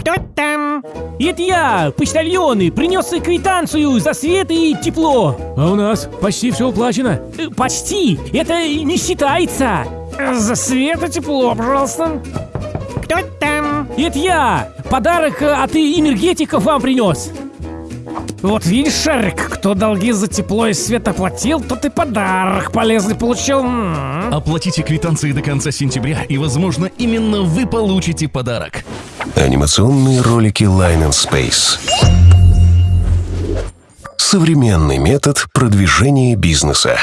Кто там? Это я, почтальоны, принес квитанцию за свет и тепло. А у нас почти все уплачено. Э, Почти, это не считается. За свет и тепло, пожалуйста. Кто там? Это я, подарок от энергетиков вам принес. Вот видишь, Шарик, кто долги за тепло и свет оплатил, тот и подарок полезный получил. М. Оплатите квитанции до конца сентября, и, возможно, именно вы получите подарок. Анимационные ролики Line and Space. Современный метод продвижения бизнеса.